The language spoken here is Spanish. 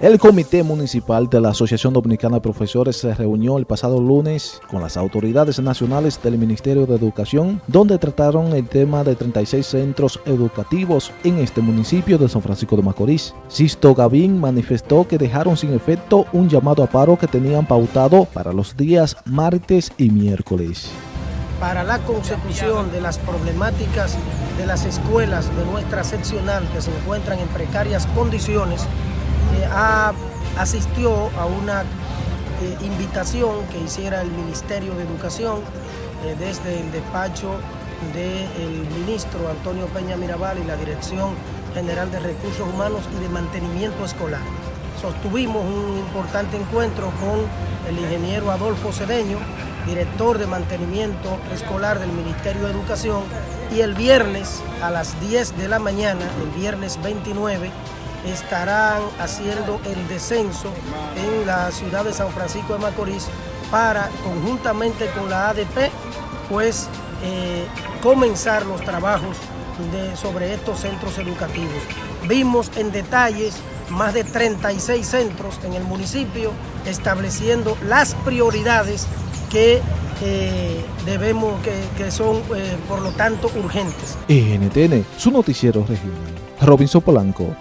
El Comité Municipal de la Asociación Dominicana de Profesores se reunió el pasado lunes con las autoridades nacionales del Ministerio de Educación, donde trataron el tema de 36 centros educativos en este municipio de San Francisco de Macorís. Sisto Gavín manifestó que dejaron sin efecto un llamado a paro que tenían pautado para los días martes y miércoles para la consecución de las problemáticas de las escuelas de nuestra seccional que se encuentran en precarias condiciones, asistió a una eh, invitación que hiciera el Ministerio de Educación eh, desde el despacho del ministro Antonio Peña Mirabal y la Dirección General de Recursos Humanos y de Mantenimiento Escolar. Sostuvimos un importante encuentro con el ingeniero Adolfo Cedeño, director de mantenimiento escolar del Ministerio de Educación, y el viernes a las 10 de la mañana, el viernes 29, estarán haciendo el descenso en la ciudad de San Francisco de Macorís para, conjuntamente con la ADP, pues eh, comenzar los trabajos sobre estos centros educativos. Vimos en detalles más de 36 centros en el municipio estableciendo las prioridades que eh, debemos, que, son eh, por lo tanto urgentes. NTN, su noticiero regional. Robinson Polanco.